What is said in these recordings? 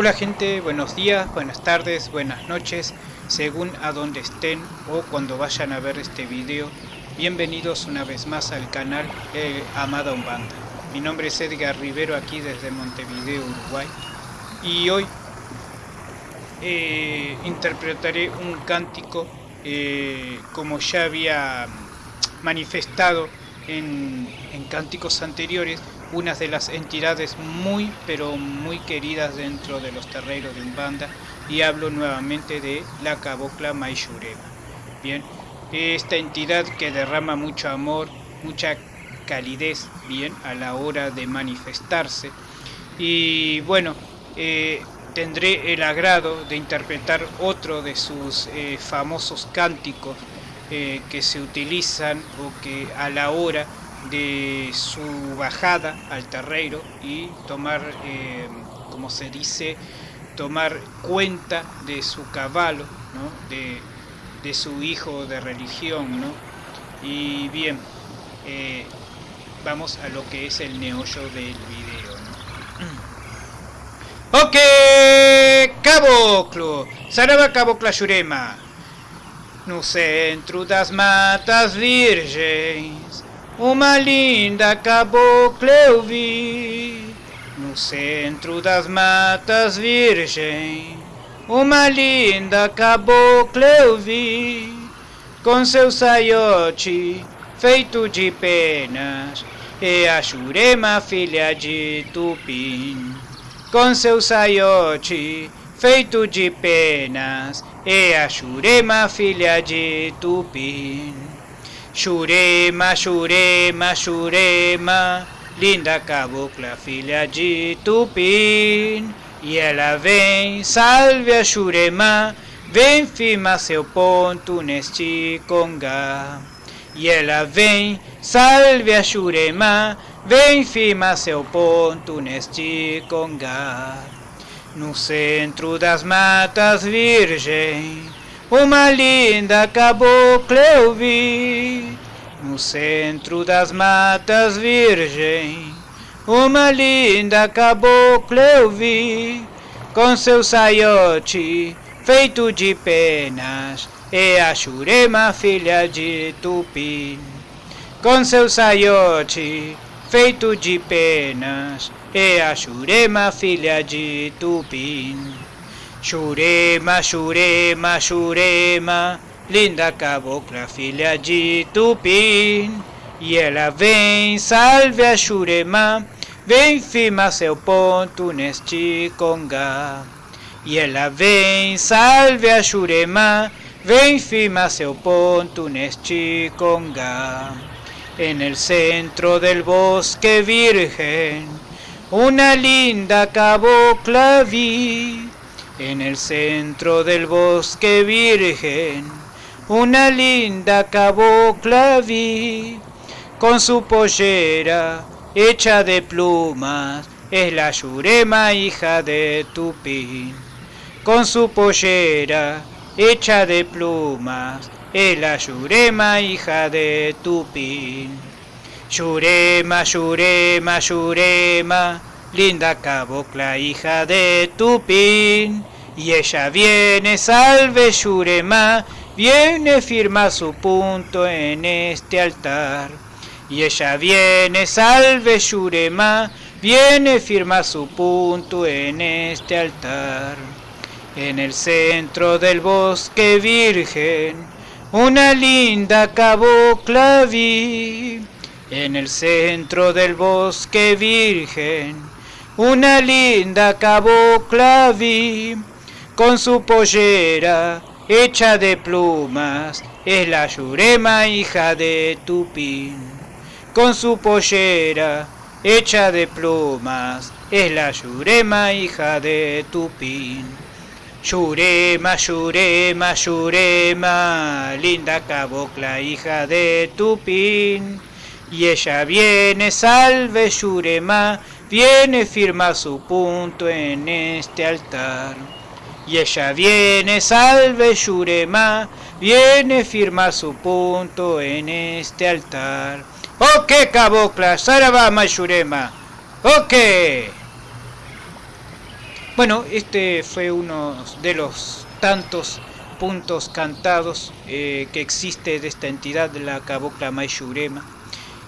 Hola gente, buenos días, buenas tardes, buenas noches, según a donde estén o cuando vayan a ver este video. Bienvenidos una vez más al canal eh, Amada Umbanda. Mi nombre es Edgar Rivero aquí desde Montevideo, Uruguay. Y hoy eh, interpretaré un cántico eh, como ya había manifestado en cánticos anteriores una de las entidades muy pero muy queridas dentro de los terreros de Umbanda y hablo nuevamente de la cabocla Maishurema. Bien, esta entidad que derrama mucho amor, mucha calidez, bien, a la hora de manifestarse. Y bueno, eh, tendré el agrado de interpretar otro de sus eh, famosos cánticos eh, que se utilizan o que a la hora de su bajada al terreiro y tomar, eh, como se dice, tomar cuenta de su caballo, ¿no? de, de, su hijo de religión. ¿no? Y bien, eh, vamos a lo que es el neollo del video. ¿no? ok, caboclo, Saraba cabocla Yurema. No centro das matas virgens uma linda cabocla eu vi no centro das matas virgem. Uma linda cabocla eu vi com seu saiote feito de penas. E a Jurema filha de Tupim com seu saiote feito de penas. E a Jurema filha de Tupim Shurema, Shurema, Shurema, linda cabocla, filha de Tupim. E ela vem, salve a Shurema, vem firmar seu ponto neste congá. E ela vem, salve a Shurema, vem firmar seu ponto neste congá. No centro das matas virgem, uma linda cabocla eu vi no centro das matas virgem. Uma linda cabocla eu vi com seu saiote feito de penas e a Jurema filha de Tupim. Com seu saiote feito de penas e a Jurema filha de Tupim. Shurema, Shurema, Shurema, linda cabocla, filha de Tupim. E ela vem, salve a Shurema, vem firmar seu ponto neste congá. E ela vem, salve a Shurema, vem firmar seu ponto neste congá. En el centro del bosque virgen, una linda cabocla vi en el centro del bosque virgen, una linda cabocla vi, con su pollera hecha de plumas, es la Yurema hija de Tupín. Con su pollera hecha de plumas, es la Yurema hija de Tupín. Yurema, Yurema, Yurema, linda cabocla, hija de Tupín. Y ella viene, salve Yurema, viene, firma su punto en este altar. Y ella viene, salve Yurema, viene, firma su punto en este altar. En el centro del bosque virgen, una linda cabocla vi. En el centro del bosque virgen, una linda cabocla vi, con su pollera hecha de plumas, es la Yurema hija de Tupín. Con su pollera hecha de plumas, es la Yurema hija de Tupín. Yurema, Yurema, Yurema, linda cabocla hija de Tupín. Y ella viene, salve Yurema, viene firma su punto en este altar. Y ella viene, salve Yurema, viene firma su punto en este altar. Ok, cabocla, Sarabama Yurema. Ok. Bueno, este fue uno de los tantos puntos cantados eh, que existe de esta entidad de la Cabocla Mayurema,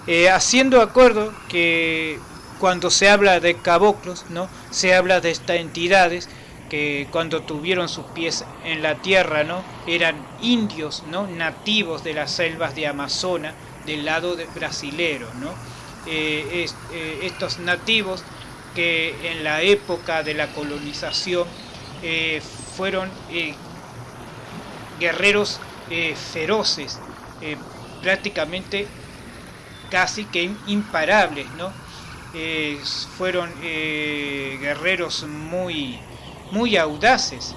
eh, haciendo acuerdo que cuando se habla de caboclos, ¿no? se habla de estas entidades que cuando tuvieron sus pies en la tierra, ¿no? eran indios, ¿no? nativos de las selvas de Amazonas, del lado de brasilero. ¿no? Eh, estos nativos que en la época de la colonización eh, fueron eh, guerreros eh, feroces, prácticamente casi que imparables, ¿no? fueron guerreros muy, muy audaces,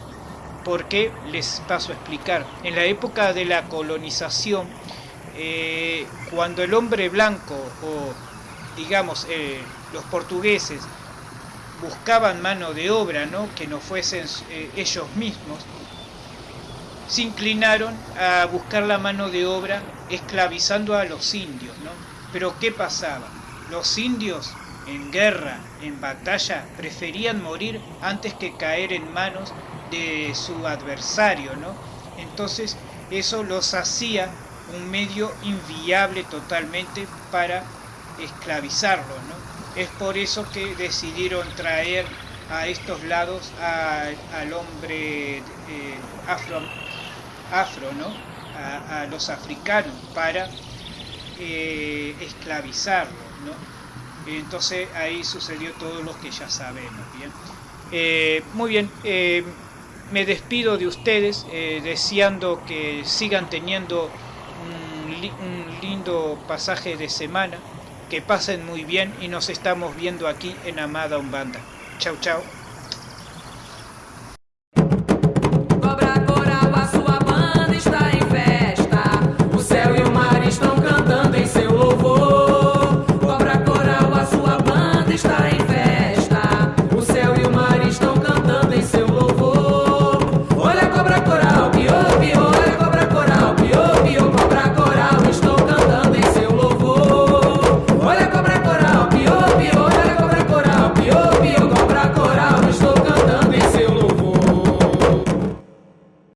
porque les paso a explicar. En la época de la colonización, cuando el hombre blanco o digamos los portugueses buscaban mano de obra, ¿no? que no fuesen eh, ellos mismos, se inclinaron a buscar la mano de obra esclavizando a los indios. ¿no? Pero ¿qué pasaba? Los indios en guerra, en batalla, preferían morir antes que caer en manos de su adversario. ¿no? Entonces eso los hacía un medio inviable totalmente para esclavizarlo. ¿no? Es por eso que decidieron traer a estos lados al hombre eh, afro, ¿no? A, los africanos para eh, esclavizarlos, ¿no? Entonces ahí sucedió todo lo que ya sabemos, ¿bien? Eh, muy bien, me despido de ustedes deseando que sigan teniendo un lindo pasaje de semana que pasen muy bien y nos estamos viendo aquí en Amada Umbanda. Chau, chau.